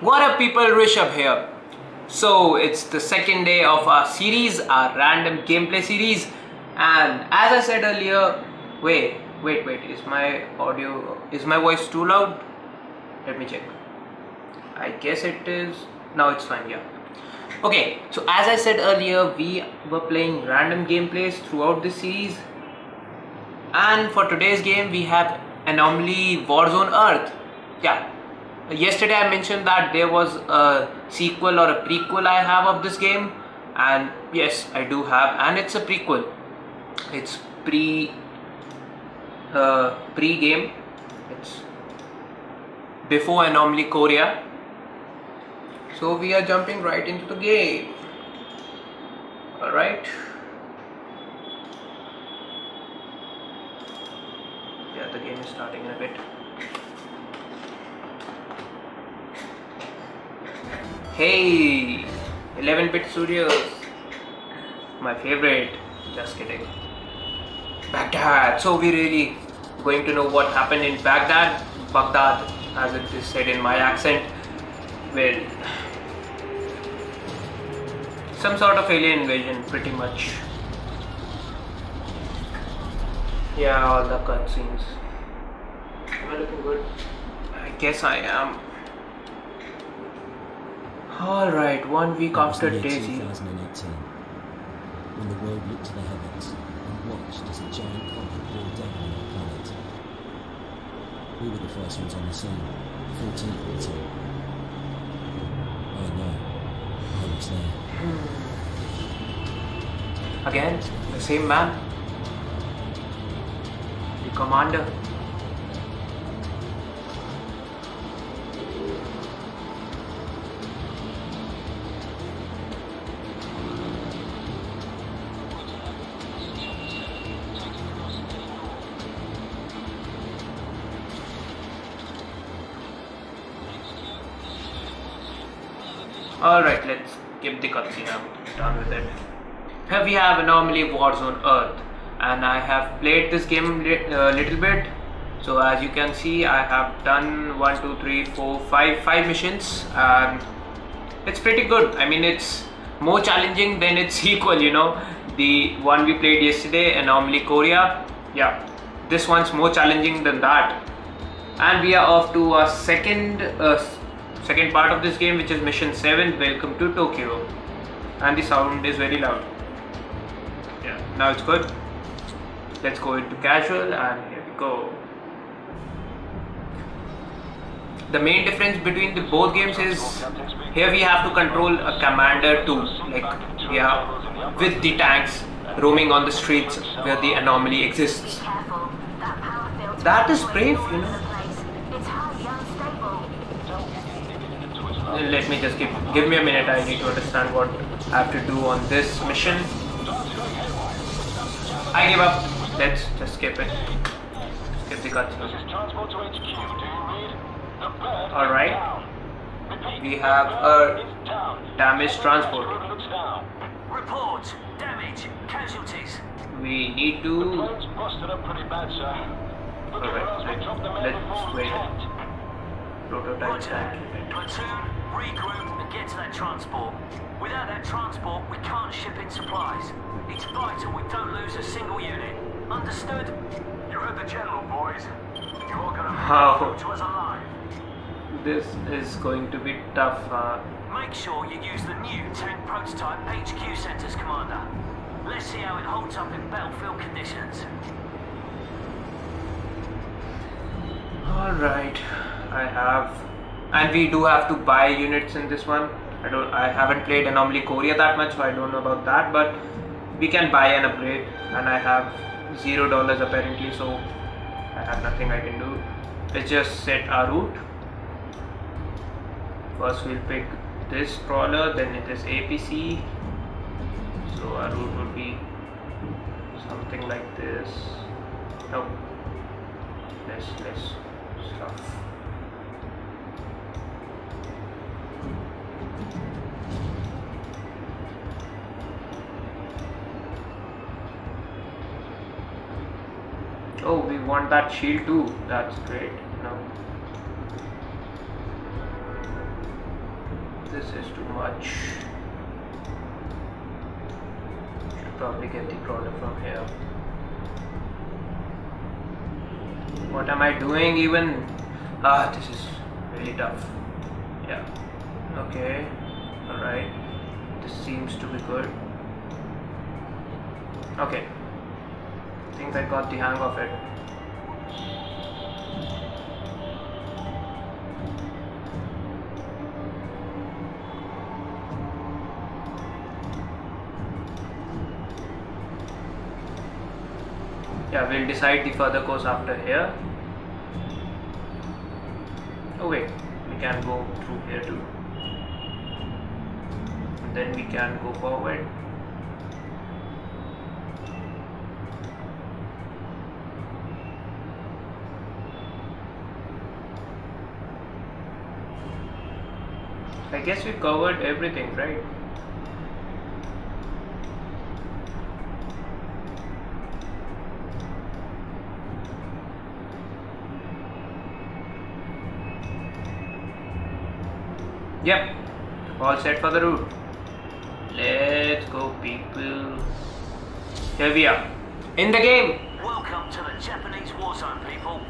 What up people, Rishabh here. So it's the second day of our series, our random gameplay series and as I said earlier, wait, wait, wait, is my audio, is my voice too loud? Let me check. I guess it is, now it's fine, yeah. Okay, so as I said earlier, we were playing random gameplays throughout the series and for today's game we have Anomaly Warzone Earth. Yeah, yesterday I mentioned that there was a sequel or a prequel I have of this game. And yes I do have. And it's a prequel. It's pre uh, pre game it's before Anomaly Korea. So we are jumping right into the game. Alright. Yeah the game is starting in a bit Hey, 11-bit studios, my favorite. Just kidding. Baghdad. So we really going to know what happened in Baghdad, Baghdad, as it is said in my accent. Well, some sort of alien invasion, pretty much. Yeah, all the cutscenes. Am I looking good? I guess I am. Alright, one week It after Daisy. 2018, when the world looked to the heavens and watched as a giant comet bore down on our planet. We were the first ones on the scene, 14th platoon. I know, I was there. Hmm. Again, the same man. The commander. Alright, let's skip the cutscene. I'm done with it. Here we have Anomaly Warzone Earth, and I have played this game a uh, little bit. So as you can see, I have done one, two, three, four, five, five missions, and it's pretty good. I mean, it's more challenging than its sequel. You know, the one we played yesterday, Anomaly Korea. Yeah, this one's more challenging than that. And we are off to our second uh, second part of this game, which is Mission Seven. Welcome to Tokyo and the sound is very loud. Yeah, now it's good. Let's go into casual and here we go. The main difference between the both games is here we have to control a commander too, like we are with the tanks roaming on the streets where the anomaly exists. Careful. That power filter That is brave, you know. Let me just give give me a minute. I need to understand what I have to do on this mission. I give up. Let's just skip it. Skip the cutscene. Transport to HQ. Do you read? The bird All right. We have a It's down. damaged transport. Bird looks down. Report. Damage. Casualties. We need The to. plane's busted up pretty bad, sir. Alright, let- dropped the men let's wait. tent. Prototype Roger. tank. Platoon, regroup and get to that transport. Without that transport, we can't ship in supplies. It's vital we don't lose a single unit. Understood? You heard the general, boys. You're gonna How? To us alive. This is going to be tough. Uh, Make sure you use the new tank prototype HQ centers, Commander. Let's see how it holds up in battlefield conditions. Alright, I have, and we do have to buy units in this one. I don't, I haven't played Anomaly Korea that much, so I don't know about that. But we can buy an upgrade, and I have zero dollars apparently, so I have nothing I can do. Let's just set our route. First, we'll pick this crawler, then it is APC. So our route would be something like this. No, less less stuff. Oh, we want that shield too. That's great. No. this is too much. Should probably get the crawler from here. What am I doing even? Ah, this is really tough. Yeah. Okay. Alright. This seems to be good. Okay. I think I got the hang of it. Yeah, we'll decide the further course after here. Oh wait, we can go through here too. And then we can go forward. I guess we covered everything, right? Yep, all set for the route. Let's go, people. Here we are, in the game. Welcome to the Japanese war zone, people.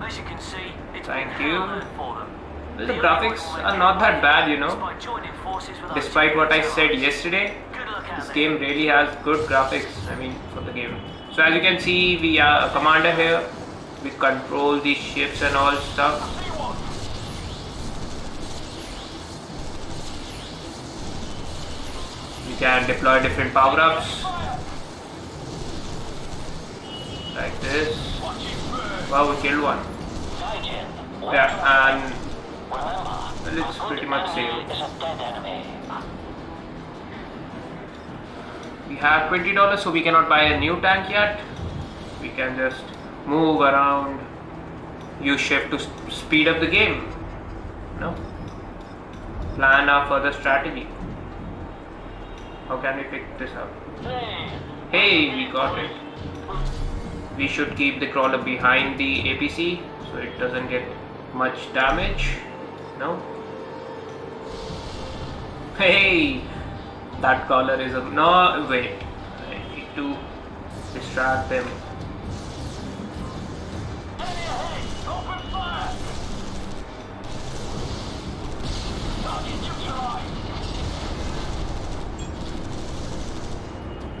As you can see, it's Thank been you. hell on earth for them. The graphics are not that bad, you know. Despite what I said yesterday, this game really has good graphics. I mean, for the game. So as you can see, we are a commander here. We control the ships and all stuff. We can deploy different power-ups. Like this. Wow, we killed one. Yeah, and it's pretty much same. We have twenty dollars, so we cannot buy a new tank yet. We can just move around, use shift to speed up the game. No. Plan our further strategy. How can we pick this up? Hey, we got it. We should keep the crawler behind the APC so it doesn't get much damage. No. Hey, that collar is a no. Wait, I need to distract them.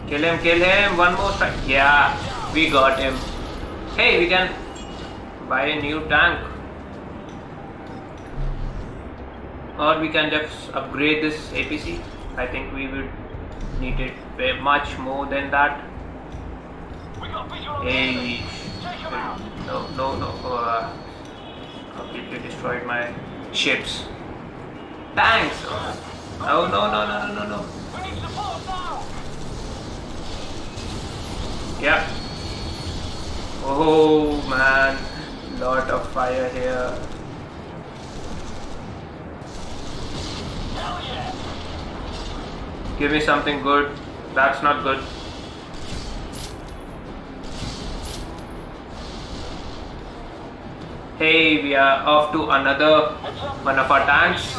Kill him, kill him. One more strike. Yeah, we got him. Hey, we can buy a new tank. Or we can just upgrade this APC. I think we would need it much more than that. Hey, no, no, no. Uh, completely destroyed my ships. Thanks. Oh no, no, no, no, no, no. Yeah. Oh man, lot of fire here. Give me something good. That's not good. Hey, we are off to another one of our tanks.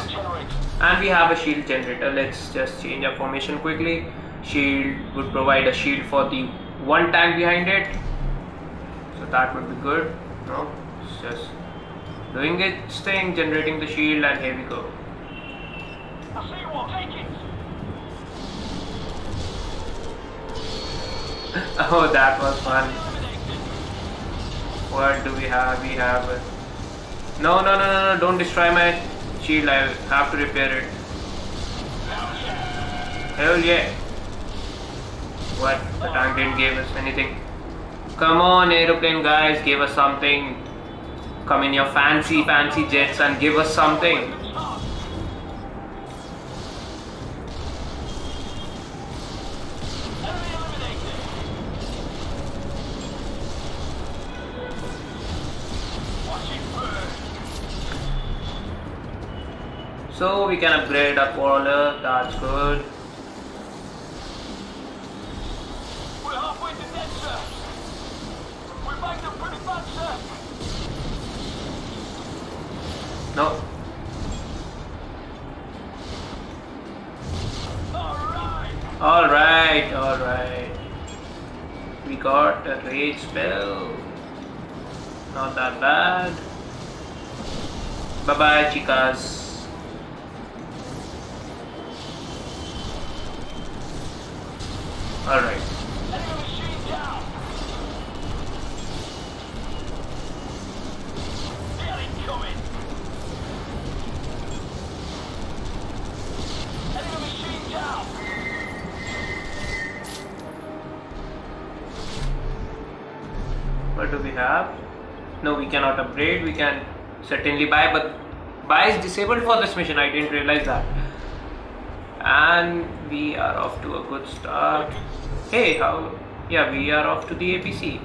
And we have a shield generator. Let's just change our formation quickly. Shield would provide a shield for the one tank behind it. So that would be good. No, it's just doing its thing, generating the shield, and here we go. Oh, that was fun. What do we have? We have. No, no, no, no, no! Don't destroy my shield. I have to repair it. Hell yeah! What? The tank didn't give us anything. Come on, aeroplane guys, give us something. Come in your fancy, fancy jets and give us something. so we can upgrade our crawler uh, that's good we're halfway to dead sir we're back to pretty much sir no All right, all right. We got a rage spell. Not that bad. Bye bye, chicas. No, we cannot upgrade. We can certainly buy, but buy is disabled for this mission. I didn't realize that. And we are off to a good start. Hey, how? Yeah, we are off to the APC.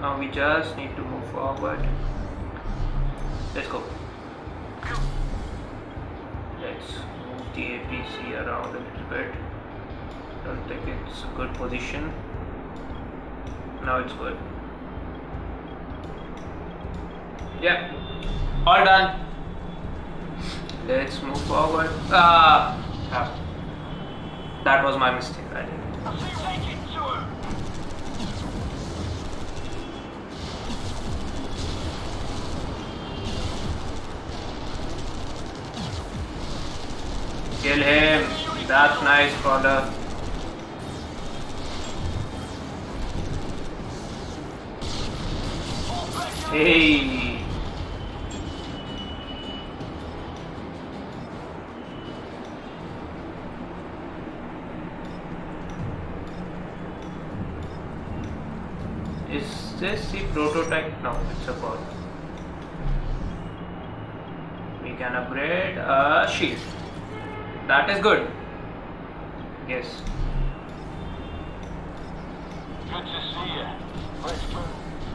Now we just need to move forward. Let's go. Let's move the APC around a little bit. Don't think it's a good position. Now it's good. Yeah, all done. Let's move forward. Ah, ah. that was my mistake. I did. I see it to him. Kill him. That's nice, brother. Hey. Is this the prototype? No, it's a pod. We can upgrade a shield. That is good. Yes. Good to see you.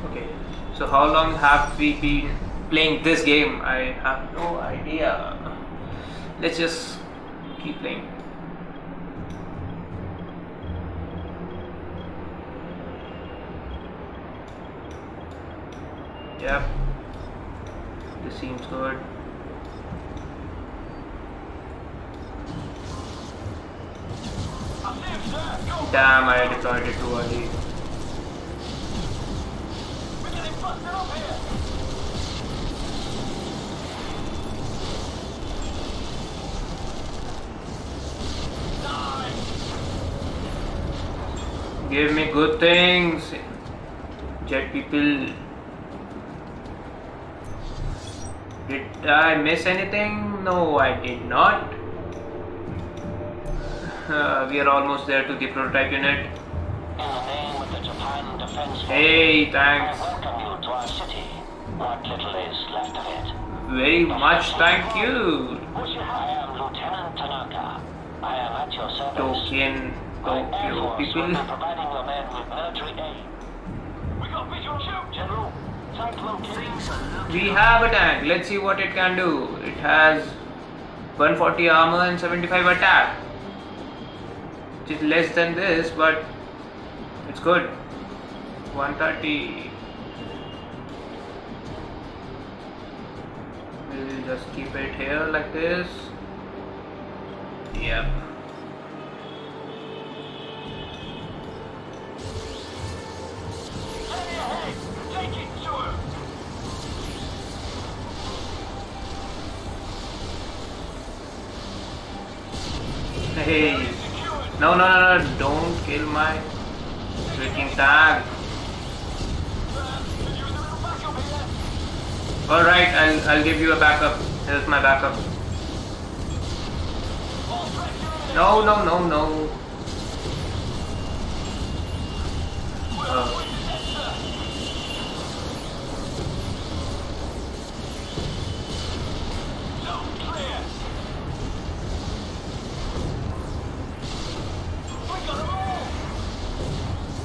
Okay. So how long have we been playing this game? I have no idea. Let's just keep playing. Yep. This seems good. Damn, I deployed it too early. Give me good things. Jet people. Did I miss anything? No, I did not. Uh, we are almost there to the prototype unit. Hey, thanks. Very much thank you. Token, Tokyo people. We have a tank. Let's see what it can do. It has 140 armor and 75 attack. Which is less than this, but it's good. 130. We'll just keep it here like this. Yep. No, no, no, no. Don't kill my freaking here. Alright, I'll, I'll give you a backup. Here's my backup. No, no, no, no. Uh,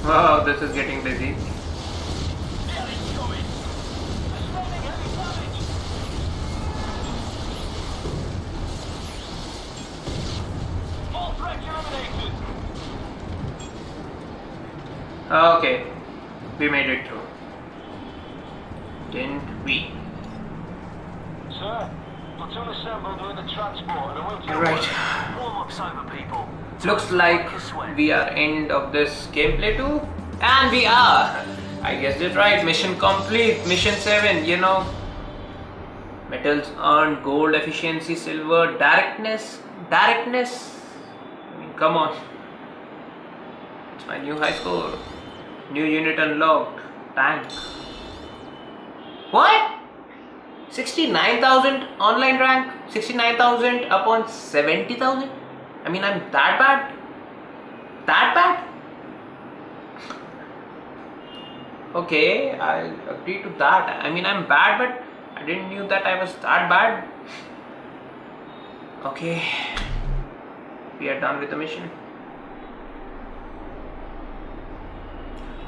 wow, this is getting busy. Get it coming. Suspending heavy damage. All threats eliminated. Okay, we made it through. Didn't we? Sir, Platoon assembled near the transport and await your Right. Warm-up's over, people. Looks like we are end of this gameplay too. And we are. I guessed it right. Mission complete. Mission 7, you know. Metals earned, gold efficiency, silver, directness. Directness. I mean, come on. It's my new high score. New unit unlocked. Tank. What? 69,000 online rank? 69,000 upon 70,000? I mean, I'm that bad? That bad? Okay, I'll agree to that. I mean, I'm bad, but I didn't knew that I was that bad. Okay, we are done with the mission.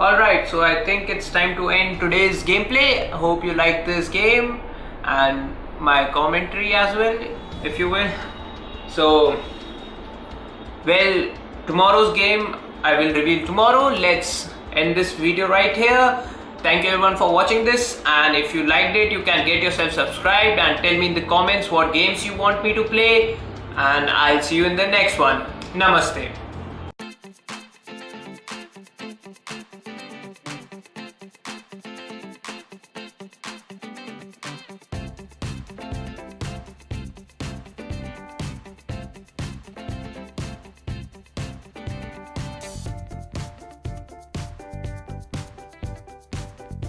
Alright, so I think it's time to end today's gameplay. Hope you like this game and my commentary as well, if you will. So, well, tomorrow's game I will reveal tomorrow. Let's end this video right here. Thank you everyone for watching this and if you liked it you can get yourself subscribed and tell me in the comments what games you want me to play and I'll see you in the next one. Namaste.